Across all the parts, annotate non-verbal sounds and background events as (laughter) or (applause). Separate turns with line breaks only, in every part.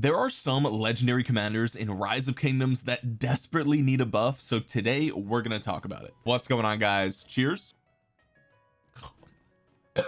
there are some legendary commanders in rise of kingdoms that desperately need a buff so today we're going to talk about it. What's going on guys? Cheers. (coughs)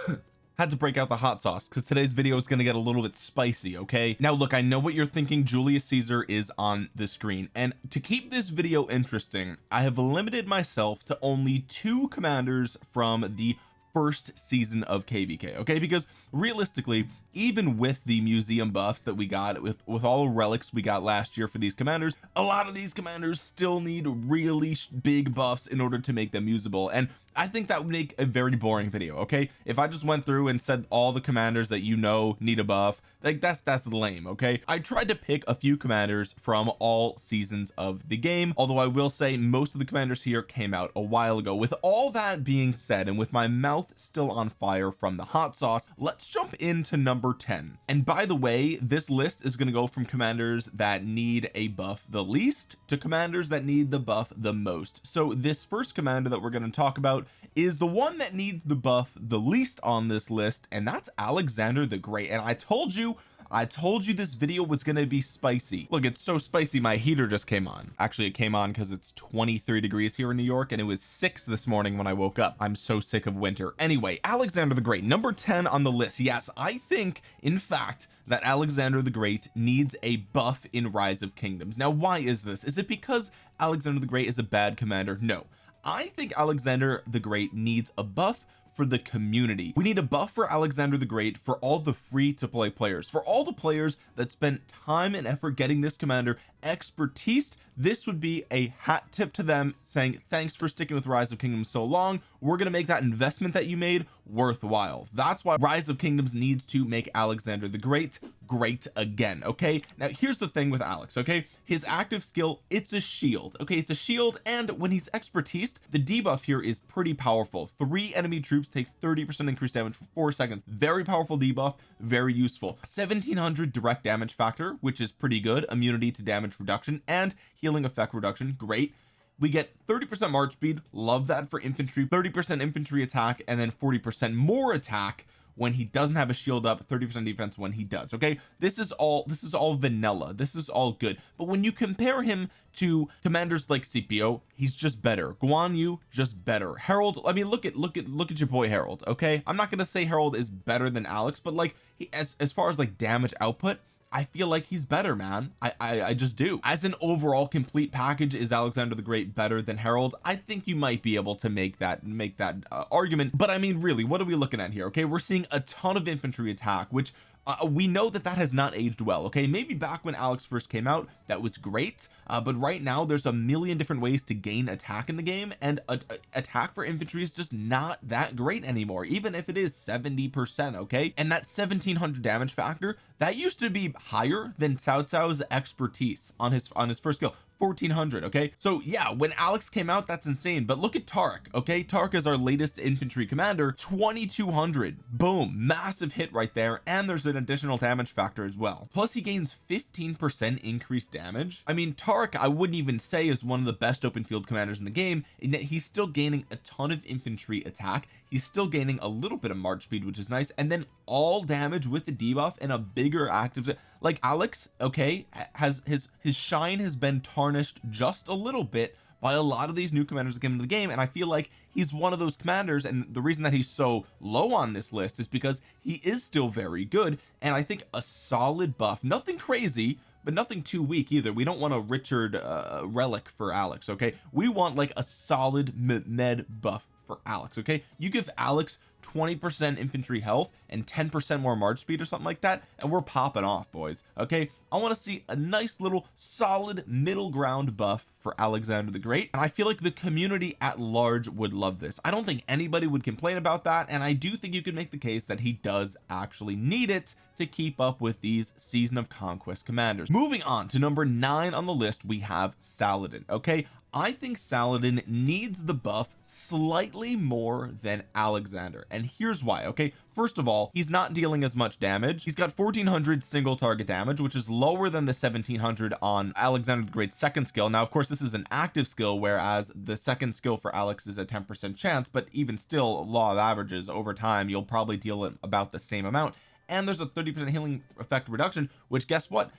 Had to break out the hot sauce because today's video is going to get a little bit spicy okay? Now look I know what you're thinking. Julius Caesar is on the screen. And to keep this video interesting I have limited myself to only two commanders from the first season of kvk okay? Because realistically even with the museum buffs that we got with with all the relics we got last year for these commanders a lot of these commanders still need really big buffs in order to make them usable. And I think that would make a very boring video okay? If I just went through and said all the commanders that you know need a buff like that's that's lame okay? I tried to pick a few commanders from all seasons of the game although I will say most of the commanders here came out a while ago. With all that being said and with my mouth still on fire from the hot sauce let's jump into number number 10 and by the way this list is going to go from commanders that need a buff the least to commanders that need the buff the most. So this first commander that we're going to talk about is the one that needs the buff the least on this list and that's Alexander the Great. And I told you I told you this video was going to be spicy. Look it's so spicy my heater just came on. Actually it came on because it's 23 degrees here in New York and it was six this morning when I woke up. I'm so sick of winter. Anyway Alexander the Great number 10 on the list. Yes I think in fact that Alexander the Great needs a buff in Rise of Kingdoms. Now why is this? Is it because Alexander the Great is a bad commander? No. I think Alexander the Great needs a buff for the community. We need a buff for Alexander the Great for all the free to play players for all the players that spent time and effort getting this commander expertise this would be a hat tip to them saying thanks for sticking with rise of kingdoms so long. We're going to make that investment that you made worthwhile. That's why rise of kingdoms needs to make Alexander the Great great again okay? Now here's the thing with Alex okay? His active skill it's a shield okay? It's a shield and when he's expertise the debuff here is pretty powerful. Three enemy troops take 30 percent increased damage for four seconds. Very powerful debuff very useful. 1700 direct damage factor which is pretty good. Immunity to damage reduction and healing effect reduction great. We get 30 percent march speed love that for infantry 30 percent infantry attack and then 40 percent more attack when he doesn't have a shield up 30 percent defense when he does okay? This is all this is all vanilla. This is all good. But when you compare him to commanders like Scipio he's just better. Guan Yu just better. Harold I mean look at look at look at your boy Harold okay? I'm not gonna say Harold is better than Alex but like he as as far as like damage output I feel like he's better man. I, I I just do. As an overall complete package is Alexander the Great better than Harold? I think you might be able to make that make that uh, argument. But I mean really what are we looking at here? Okay we're seeing a ton of infantry attack which uh, we know that that has not aged well okay? Maybe back when Alex first came out that was great uh, but right now there's a million different ways to gain attack in the game and a, a, attack for infantry is just not that great anymore even if it is 70 percent okay? And that 1700 damage factor that used to be higher than Cao Cao's expertise on his on his first skill 1400 okay? So yeah when Alex came out that's insane. But look at Tark okay? Tark is our latest infantry commander 2200 boom massive hit right there. And there's an additional damage factor as well. Plus he gains 15 percent increased damage. I mean Tark I wouldn't even say is one of the best open field commanders in the game in that he's still gaining a ton of infantry attack he's still gaining a little bit of march speed which is nice. And then all damage with the debuff and a bigger active like Alex okay has his his shine has been tarnished just a little bit by a lot of these new commanders that came into the game. And I feel like he's one of those commanders and the reason that he's so low on this list is because he is still very good. And I think a solid buff nothing crazy but nothing too weak either. We don't want a Richard uh, relic for Alex okay? We want like a solid med buff for Alex okay? You give Alex 20 percent infantry health and 10 percent more march speed or something like that and we're popping off boys okay? I want to see a nice little solid middle ground buff for Alexander the Great and I feel like the community at large would love this. I don't think anybody would complain about that and I do think you could make the case that he does actually need it to keep up with these season of conquest commanders. Moving on to number nine on the list we have Saladin okay I think Saladin needs the buff slightly more than Alexander and here's why okay? First of all he's not dealing as much damage. He's got 1400 single target damage which is lower than the 1700 on Alexander the Great's second skill. Now of course this is an active skill whereas the second skill for Alex is a 10 percent chance but even still law of averages over time you'll probably deal about the same amount. And there's a 30 percent healing effect reduction which guess what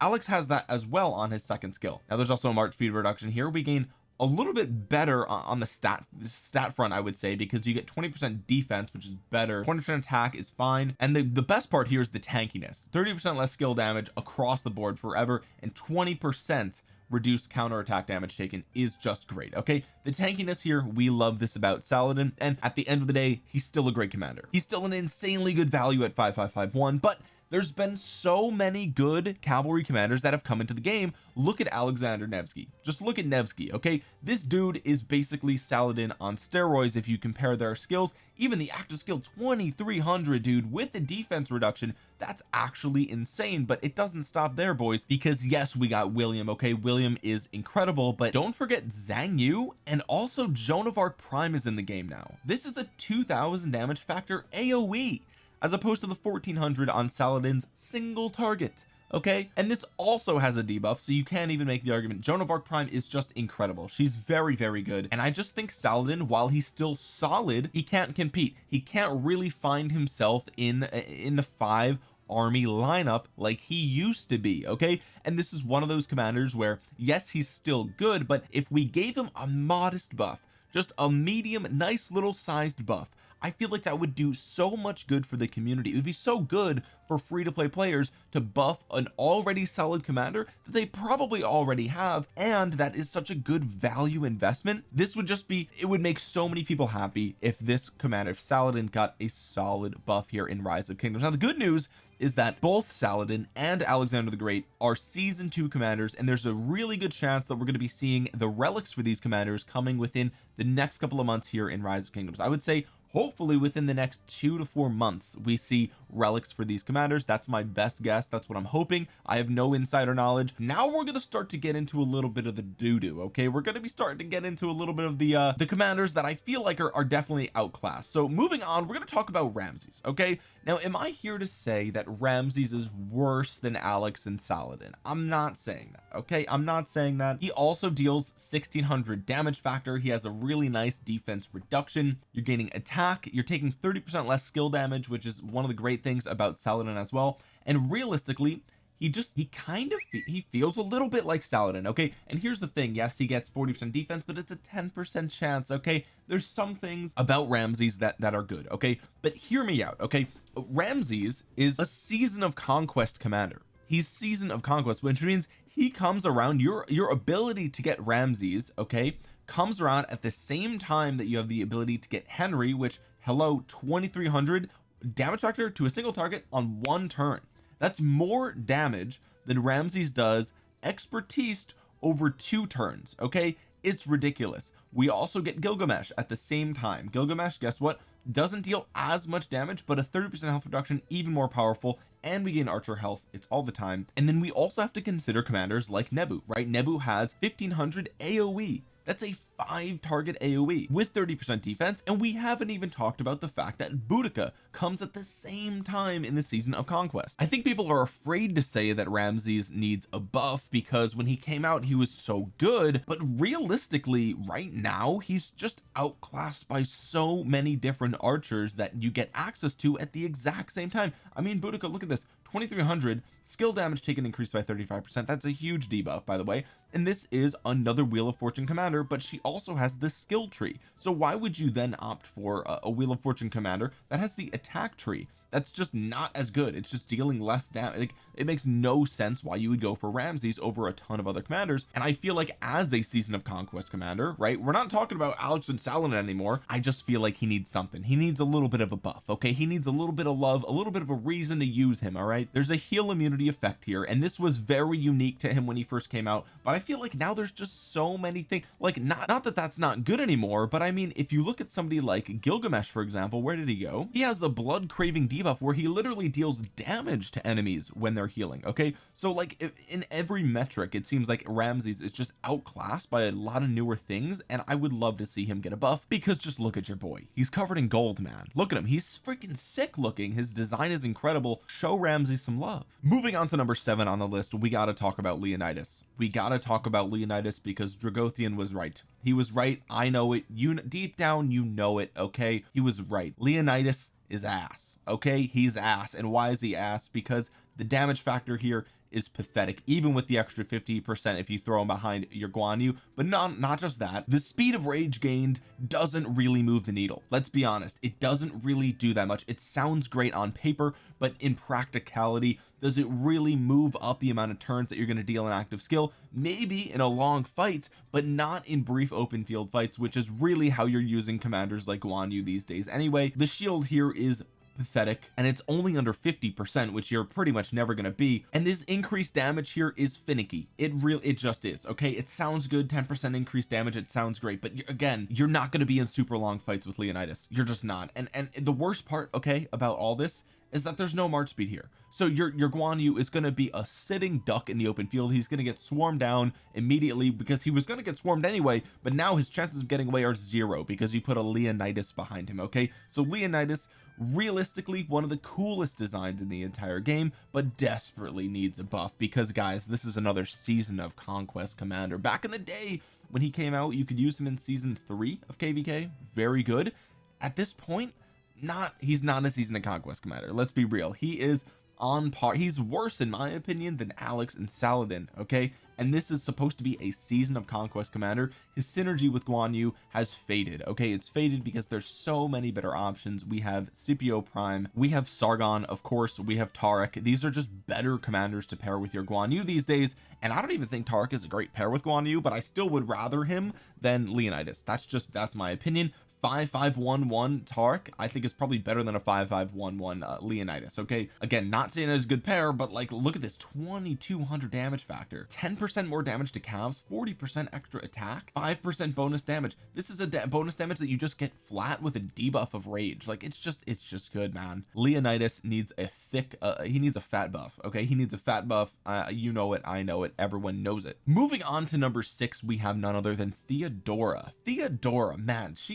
Alex has that as well on his second skill. Now there's also a march speed reduction. Here we gain a little bit better on the stat stat front I would say because you get 20% defense which is better. 20% attack is fine. And the the best part here is the tankiness. 30% less skill damage across the board forever and 20% reduced counter attack damage taken is just great okay? The tankiness here we love this about Saladin and at the end of the day he's still a great commander. He's still an insanely good value at 5551 but there's been so many good cavalry commanders that have come into the game. Look at Alexander Nevsky. Just look at Nevsky okay? This dude is basically Saladin on steroids if you compare their skills. Even the active skill 2300 dude with the defense reduction that's actually insane. But it doesn't stop there boys because yes we got William okay? William is incredible but don't forget Zhang Yu and also Joan of Arc Prime is in the game now. This is a 2000 damage factor AoE as opposed to the 1400 on Saladin's single target okay? And this also has a debuff so you can't even make the argument. Joan of Arc Prime is just incredible. She's very very good. And I just think Saladin while he's still solid he can't compete. He can't really find himself in uh, in the five army lineup like he used to be okay? And this is one of those commanders where yes he's still good but if we gave him a modest buff just a medium nice little sized buff I feel like that would do so much good for the community. It would be so good for free to play players to buff an already solid commander that they probably already have and that is such a good value investment. This would just be it would make so many people happy if this commander if Saladin got a solid buff here in rise of kingdoms. Now the good news is that both Saladin and Alexander the Great are season two commanders and there's a really good chance that we're going to be seeing the relics for these commanders coming within the next couple of months here in rise of kingdoms. I would say hopefully within the next two to four months we see relics for these commanders. That's my best guess. That's what I'm hoping. I have no insider knowledge. Now we're going to start to get into a little bit of the doo-doo okay? We're going to be starting to get into a little bit of the uh the commanders that I feel like are, are definitely outclassed. So moving on we're going to talk about Ramses okay? Now am I here to say that Ramses is worse than Alex and Saladin? I'm not saying that okay? I'm not saying that. He also deals 1600 damage factor. He has a really nice defense reduction. You're gaining attack. You're taking 30 percent less skill damage which is one of the great things about Saladin as well. And realistically he just he kind of he feels a little bit like Saladin okay? And here's the thing yes he gets 40 percent defense but it's a 10 percent chance okay? There's some things about Ramses that that are good okay? But hear me out okay? Ramses is a season of conquest commander. He's season of conquest which means he comes around your your ability to get Ramses okay comes around at the same time that you have the ability to get Henry which hello 2300 damage factor to a single target on one turn. That's more damage than Ramses does expertise over two turns okay? It's ridiculous. We also get Gilgamesh at the same time. Gilgamesh guess what? Doesn't deal as much damage but a 30 percent health reduction even more powerful and we gain archer health. It's all the time. And then we also have to consider commanders like Nebu right? Nebu has 1500 AoE that's a five target AoE with 30 percent defense and we haven't even talked about the fact that Boudica comes at the same time in the season of conquest. I think people are afraid to say that Ramses needs a buff because when he came out he was so good but realistically right now he's just outclassed by so many different archers that you get access to at the exact same time. I mean Boudica look at this 2300 skill damage taken increased by 35 percent. That's a huge debuff by the way. And this is another wheel of fortune commander but she also has the skill tree. So why would you then opt for a, a wheel of fortune commander that has the attack tree that's just not as good. It's just dealing less damage like it makes no sense why you would go for Ramses over a ton of other commanders. And I feel like as a season of conquest commander right we're not talking about Alex and Saladin anymore. I just feel like he needs something. He needs a little bit of a buff okay? He needs a little bit of love a little bit of a reason to use him all right? There's a heal immunity effect here and this was very unique to him when he first came out. But I feel like now there's just so many things like not not that that's not good anymore but I mean if you look at somebody like Gilgamesh for example where did he go? He has a blood craving debuff where he literally deals damage to enemies when they're healing okay? So like in every metric it seems like Ramses is just outclassed by a lot of newer things and I would love to see him get a buff because just look at your boy. He's covered in gold man. Look at him. He's freaking sick looking. His design is incredible. Show Ramses some love. Moving on to number seven on the list we got to talk about Leonidas. We got to talk about Leonidas because Dragothian was right. He was right. I know it. You deep down you know it okay? He was right. Leonidas is ass okay? He's ass. And why is he ass? Because the damage factor here is pathetic even with the extra 50 percent if you throw him behind your Guan Yu. But not not just that. The speed of rage gained doesn't really move the needle. Let's be honest. It doesn't really do that much. It sounds great on paper but in practicality does it really move up the amount of turns that you're going to deal an active skill? Maybe in a long fight but not in brief open field fights which is really how you're using commanders like Guan Yu these days anyway. The shield here is pathetic and it's only under 50 percent which you're pretty much never going to be. And this increased damage here is finicky. It real it just is okay? It sounds good 10 percent increased damage it sounds great but again you're not going to be in super long fights with Leonidas. You're just not. And and the worst part okay about all this is that there's no march speed here. So your your Guan Yu is going to be a sitting duck in the open field. He's going to get swarmed down immediately because he was going to get swarmed anyway but now his chances of getting away are zero because you put a Leonidas behind him okay? So Leonidas realistically one of the coolest designs in the entire game but desperately needs a buff because guys this is another season of conquest commander. Back in the day when he came out you could use him in season three of kvk very good. At this point not he's not a season of conquest commander let's be real. He is on par he's worse in my opinion than Alex and Saladin okay? And this is supposed to be a season of conquest commander. His synergy with Guan Yu has faded okay? It's faded because there's so many better options. We have Scipio Prime we have Sargon of course we have Tariq. These are just better commanders to pair with your Guan Yu these days. And I don't even think Tariq is a great pair with Guan Yu but I still would rather him than Leonidas. That's just that's my opinion 5511 Tark I think is probably better than a 5511 uh, Leonidas okay? Again not saying there's a good pair but like look at this 2200 damage factor. 10 percent more damage to calves 40 percent extra attack five percent bonus damage. This is a da bonus damage that you just get flat with a debuff of rage. Like it's just it's just good man. Leonidas needs a thick uh, he needs a fat buff okay? He needs a fat buff. Uh, you know it I know it everyone knows it. Moving on to number six we have none other than Theodora. Theodora man she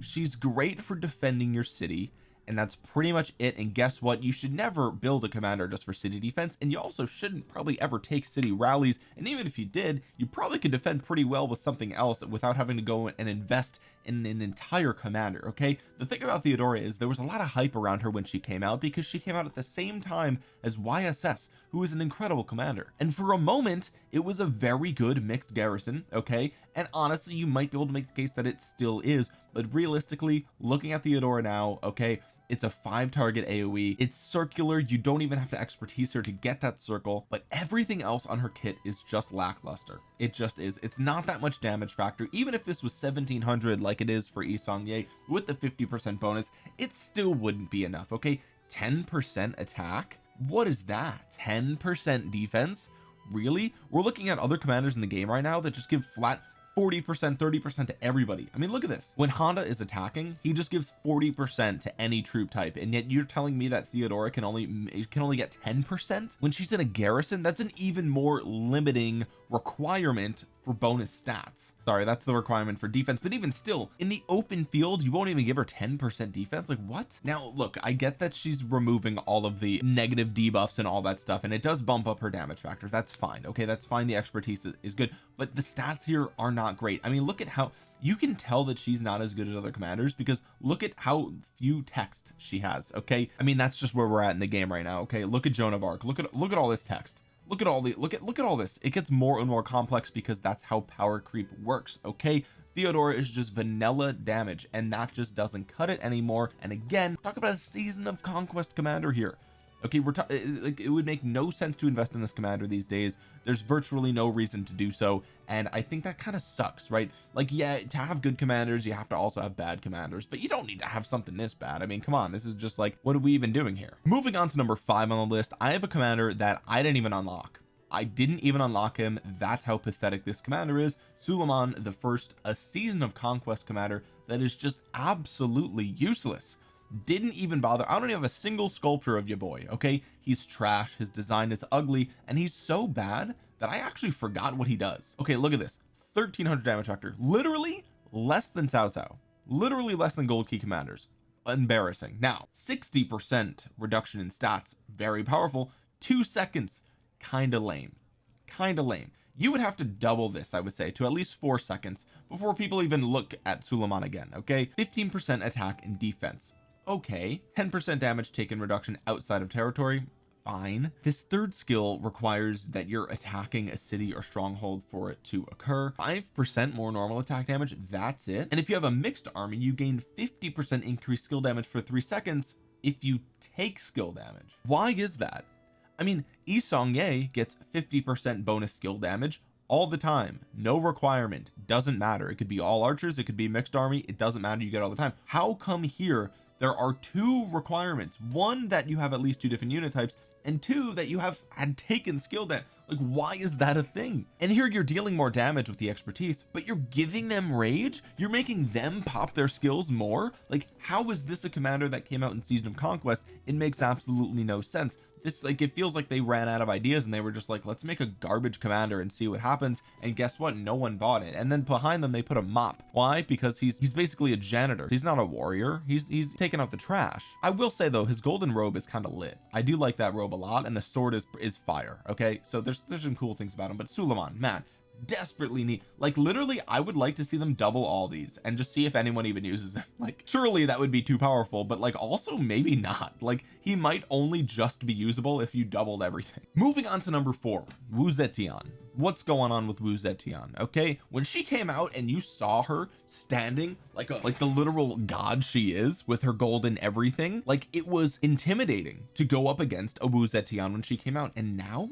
she's great for defending your city and that's pretty much it. And guess what? You should never build a commander just for city defense and you also shouldn't probably ever take city rallies. And even if you did you probably could defend pretty well with something else without having to go and invest in an entire commander okay? The thing about Theodora is there was a lot of hype around her when she came out because she came out at the same time as YSS who is an incredible commander. And for a moment it was a very good mixed garrison okay? And honestly you might be able to make the case that it still is but realistically looking at Theodora now okay it's a five target aoe it's circular. You don't even have to expertise her to get that circle but everything else on her kit is just lackluster. It just is. It's not that much damage factor. Even if this was 1700 like it is for Yi Seong-gye with the 50 percent bonus it still wouldn't be enough okay? 10 percent attack? What is that? 10 percent defense? Really? We're looking at other commanders in the game right now that just give flat 40 percent 30 percent to everybody. I mean look at this. When Honda is attacking he just gives 40 percent to any troop type and yet you're telling me that Theodora can only can only get 10 percent? When she's in a garrison that's an even more limiting requirement for bonus stats. Sorry that's the requirement for defense but even still in the open field you won't even give her 10 percent defense? Like what? Now look I get that she's removing all of the negative debuffs and all that stuff and it does bump up her damage factor. That's fine okay? That's fine the expertise is, is good but the stats here are not great. I mean look at how you can tell that she's not as good as other commanders because look at how few text she has okay? I mean that's just where we're at in the game right now okay? Look at Joan of Arc. Look at look at all this text look at all the look at look at all this. It gets more and more complex because that's how power creep works okay? Theodora is just vanilla damage and that just doesn't cut it anymore. And again talk about a season of conquest commander here okay we're like it would make no sense to invest in this commander these days. There's virtually no reason to do so and I think that kind of sucks right? Like yeah to have good commanders you have to also have bad commanders but you don't need to have something this bad. I mean come on this is just like what are we even doing here? Moving on to number five on the list I have a commander that I didn't even unlock. I didn't even unlock him. That's how pathetic this commander is. Suleiman the first a season of conquest commander that is just absolutely useless didn't even bother. I don't even have a single sculpture of your boy okay? He's trash his design is ugly and he's so bad that I actually forgot what he does. Okay look at this. 1300 damage factor. Literally less than Cao Cao. Literally less than gold key commanders. Embarrassing. Now 60 percent reduction in stats. Very powerful. Two seconds. Kind of lame. Kind of lame. You would have to double this I would say to at least four seconds before people even look at Suleiman again okay? 15 percent attack and defense okay 10 percent damage taken reduction outside of territory fine. This third skill requires that you're attacking a city or stronghold for it to occur. five percent more normal attack damage that's it. And if you have a mixed army you gain 50 percent increased skill damage for three seconds if you take skill damage. Why is that? I mean Yi Seong-gye gets 50 percent bonus skill damage all the time. No requirement. Doesn't matter. It could be all archers. It could be mixed army. It doesn't matter. You get all the time. How come here there are two requirements. One that you have at least two different unit types and two that you have had taken skill damage like why is that a thing? And here you're dealing more damage with the expertise but you're giving them rage? You're making them pop their skills more? Like how is this a commander that came out in season of conquest? It makes absolutely no sense. This like it feels like they ran out of ideas and they were just like let's make a garbage commander and see what happens. And guess what? No one bought it. And then behind them they put a mop. Why? Because he's he's basically a janitor. He's not a warrior. He's he's taking out the trash. I will say though his golden robe is kind of lit. I do like that robe a lot and the sword is is fire okay? So there's there's some cool things about him but Suleiman man desperately need like literally I would like to see them double all these and just see if anyone even uses them. (laughs) Like surely that would be too powerful but like also maybe not. Like he might only just be usable if you doubled everything. (laughs) Moving on to number four Wu Zetian. What's going on with Wu Zetian okay? When she came out and you saw her standing like a like the literal god she is with her golden everything like it was intimidating to go up against a Wu Zetian when she came out and now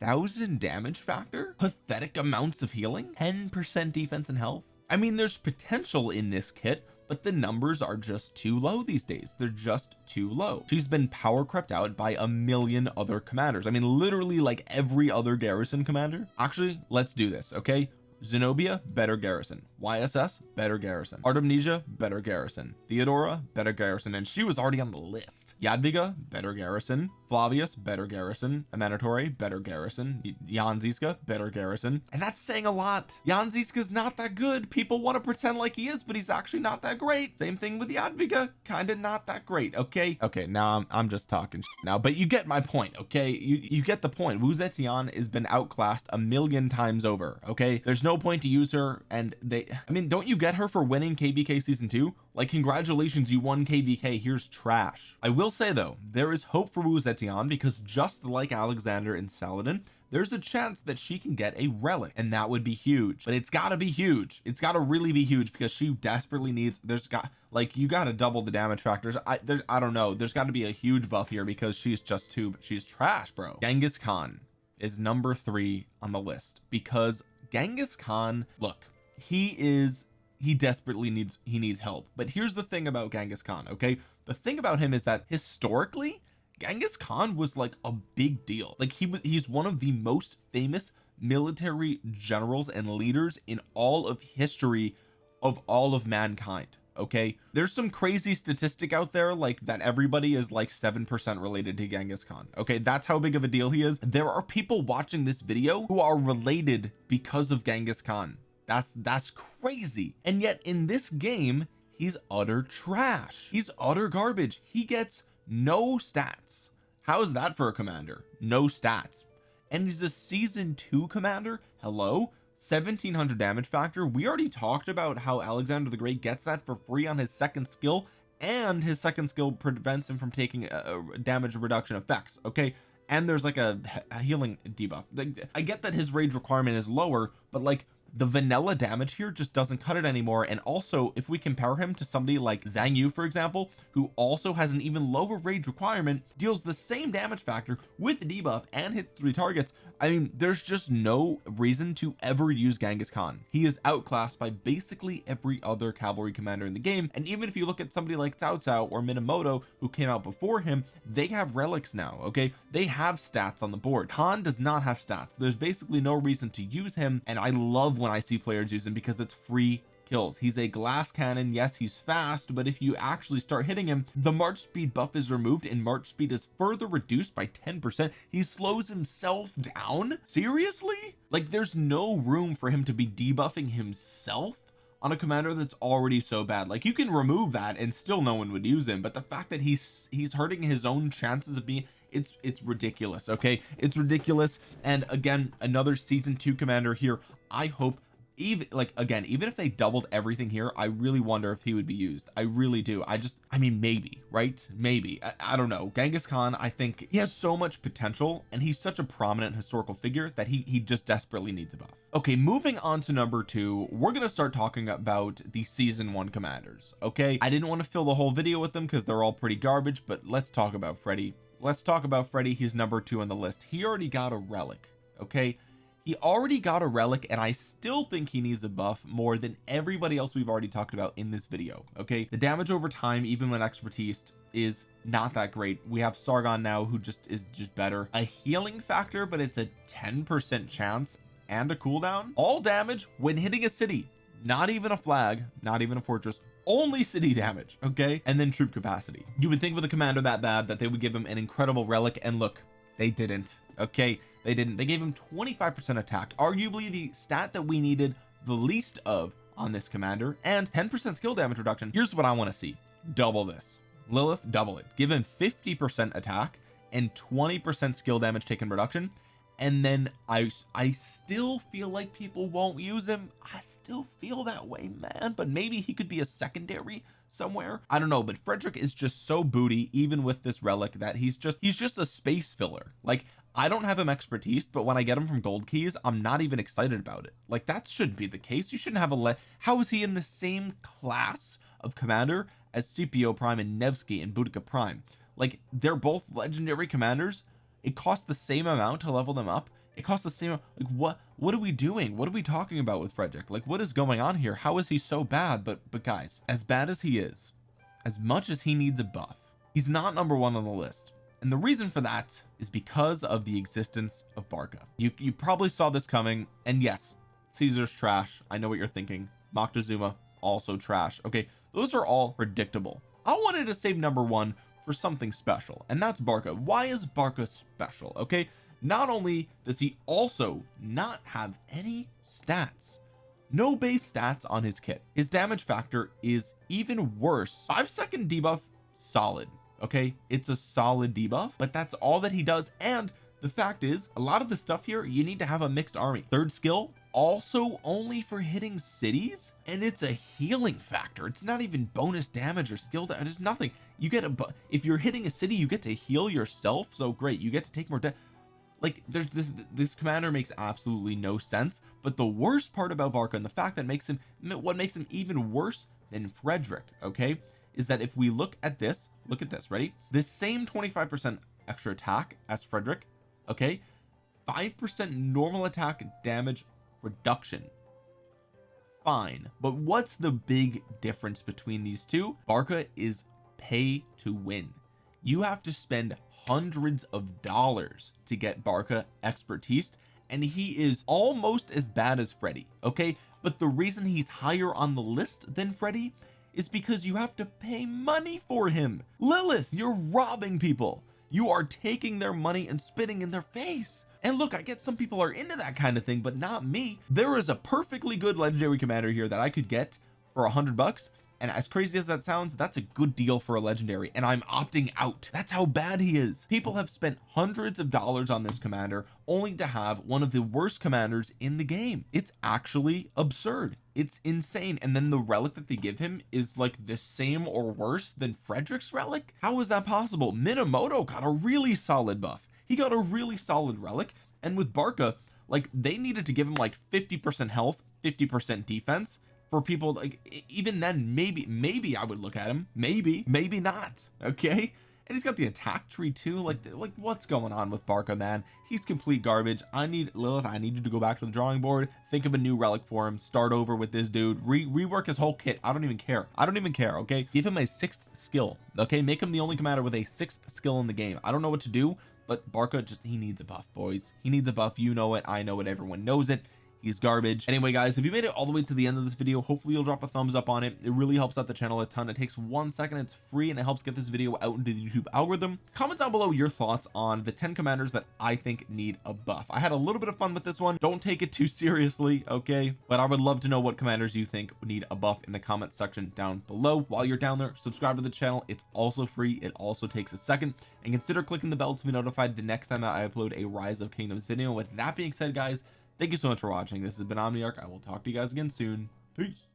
thousand damage factor? Pathetic amounts of healing? 10 percent defense and health? I mean there's potential in this kit but the numbers are just too low these days. They're just too low. She's been power crept out by a million other commanders. I mean literally like every other garrison commander. Actually let's do this okay Zenobia better garrison. YSS better garrison. Artemisia better garrison. Theodora better garrison. And she was already on the list. Jadwiga better garrison. Flavius better garrison. Amanitore better garrison. Jan Zizka better garrison. And that's saying a lot. Jan not that good. People want to pretend like he is but he's actually not that great. Same thing with Jadwiga kind of not that great okay? Okay now I'm, I'm just talking now but you get my point okay? You you get the point. Wu Zetian has been outclassed a million times over okay? There's no point to use her and they I mean don't you get her for winning kvk season two? Like congratulations you won kvk here's trash. I will say though there is hope for Wu Zetian because just like Alexander and Saladin there's a chance that she can get a relic and that would be huge. But it's got to be huge. It's got to really be huge because she desperately needs there's got like you got to double the damage factors. I there I don't know. There's got to be a huge buff here because she's just too she's trash bro. Genghis Khan is number three on the list because Genghis Khan look. he is he desperately needs he needs help. But here's the thing about Genghis Khan okay? The thing about him is that historically Genghis Khan was like a big deal. Like he was he's one of the most famous military generals and leaders in all of history of all of mankind okay? There's some crazy statistic out there like that everybody is like seven percent related to Genghis Khan okay? That's how big of a deal he is. There are people watching this video who are related because of Genghis Khan. That's that's crazy. And yet in this game he's utter trash. He's utter garbage. He gets no stats. How is that for a commander? No stats. And he's a season two commander? Hello 1700 damage factor. We already talked about how Alexander the Great gets that for free on his second skill and his second skill prevents him from taking a, a damage reduction effects okay? And there's like a, a healing debuff. I get that his rage requirement is lower but like the vanilla damage here just doesn't cut it anymore. And also if we compare him to somebody like Zhang Yu for example who also has an even lower rage requirement deals the same damage factor with debuff and hit three targets. I mean there's just no reason to ever use Genghis Khan. He is outclassed by basically every other cavalry commander in the game. And even if you look at somebody like Cao Cao or Minamoto who came out before him they have relics now okay? They have stats on the board. Khan does not have stats. There's basically no reason to use him. And I love when I see players him because it's free kills. He's a glass cannon. Yes he's fast but if you actually start hitting him the march speed buff is removed and march speed is further reduced by 10 percent. He slows himself down? Seriously? Like there's no room for him to be debuffing himself on a commander that's already so bad. Like you can remove that and still no one would use him but the fact that he's he's hurting his own chances of being it's it's ridiculous okay? It's ridiculous. And again another season two commander here I hope even like again even if they doubled everything here I really wonder if he would be used. I really do. I just I mean maybe right? Maybe. I, I, don't know. Genghis Khan I think he has so much potential and he's such a prominent historical figure that he he just desperately needs a buff. Okay moving on to number two we're gonna start talking about the season one commanders okay? I didn't want to fill the whole video with them because they're all pretty garbage but let's talk about Freddy. Let's talk about Freddy. He's number two on the list. He already got a relic okay he already got a relic and I still think he needs a buff more than everybody else we've already talked about in this video okay? The damage over time even when expertise is not that great. We have Sargon now who just is just better. A healing factor but it's a 10 percent chance and a cooldown. All damage when hitting a city. Not even a flag not even a fortress. Only city (laughs) damage okay? And then troop capacity. You would think with a commander that bad that they would give him an incredible relic and look they didn't okay they didn't. They gave him 25 percent attack arguably the stat that we needed the least of on this commander and 10 percent skill damage reduction. Here's what I want to see. Double this. Lilith double it. Give him 50 percent attack and 20 percent skill damage taken reduction and then I I still feel like people won't use him. I still feel that way man but maybe he could be a secondary somewhere. I don't know but Frederick is just so booty even with this relic that he's just he's just a space filler. Like I don't have him expertise but when I get him from gold keys I'm not even excited about it. Like that shouldn't be the case. You shouldn't have a le how is he in the same class of commander as Scipio Prime and Nevsky and Boudica Prime? Like they're both legendary commanders. It costs the same amount to level them up. It costs the same like what what are we doing? What are we talking about with Frederick? Like what is going on here? How is he so bad? But but guys as bad as he is as much as he needs a buff he's not number one on the list and the reason for that is because of the existence of Barca. You you probably saw this coming and yes Caesar's trash. I know what you're thinking. Moctezuma also trash. Okay those are all predictable. I wanted to save number one for something special and that's Barca. Why is Barca special okay? Not only does he also not have any stats no base stats on his kit. His damage factor is even worse. Five second debuff solid okay? It's a solid debuff but that's all that he does. And the fact is a lot of the stuff here you need to have a mixed army. Third skill also only for hitting cities and it's a healing factor. It's not even bonus damage or skill damage there's nothing. You get a if you're hitting a city you get to heal yourself so great you get to take more damage like there's this this commander makes absolutely no sense but the worst part about Barca and the fact that makes him what makes him even worse than Frederick okay is that if we look at this look at this ready? This same 25 percent extra attack as Frederick okay? five percent normal attack damage reduction. Fine but what's the big difference between these two? Barca is pay to win. You have to spend hundreds of dollars to get Barca expertise and he is almost as bad as Freddy okay? But the reason he's higher on the list than Freddy is because you have to pay money for him. Lilith you're robbing people. You are taking their money and spitting in their face. And look I get some people are into that kind of thing but not me. There is a perfectly good legendary commander here that I could get for a hundred bucks and as crazy as that sounds that's a good deal for a legendary and I'm opting out. That's how bad he is. People have spent hundreds of dollars on this commander only to have one of the worst commanders in the game. It's actually absurd. It's insane. And then the relic that they give him is like the same or worse than Frederick's relic? How is that possible? Minamoto got a really solid buff. He got a really solid relic. And with Barca like they needed to give him like 50 percent health 50 percent defense for people like even then maybe maybe I would look at him. Maybe maybe not okay? And he's got the attack tree too. Like like what's going on with Barca man? He's complete garbage. I need Lilith I need you to go back to the drawing board. Think of a new relic for him. Start over with this dude. Re rework his whole kit. I don't even care. I don't even care okay? Give him a sixth skill okay? Make him the only commander with a sixth skill in the game. I don't know what to do but Barca just he needs a buff boys. He needs a buff. You know it. I know it. Everyone knows it he's garbage. Anyway guys if you made it all the way to the end of this video hopefully you'll drop a thumbs up on it. It really helps out the channel a ton. It takes one second it's free and it helps get this video out into the YouTube algorithm. Comment down below your thoughts on the 10 commanders that I think need a buff. I had a little bit of fun with this one. Don't take it too seriously okay? But I would love to know what commanders you think need a buff in the comment section down below. While you're down there subscribe to the channel. It's also free. It also takes a second. And consider clicking the bell to be notified the next time that I upload a rise of kingdoms video. With that being said guys thank you so much for watching. This has been Omniarch. I will talk to you guys again soon. Peace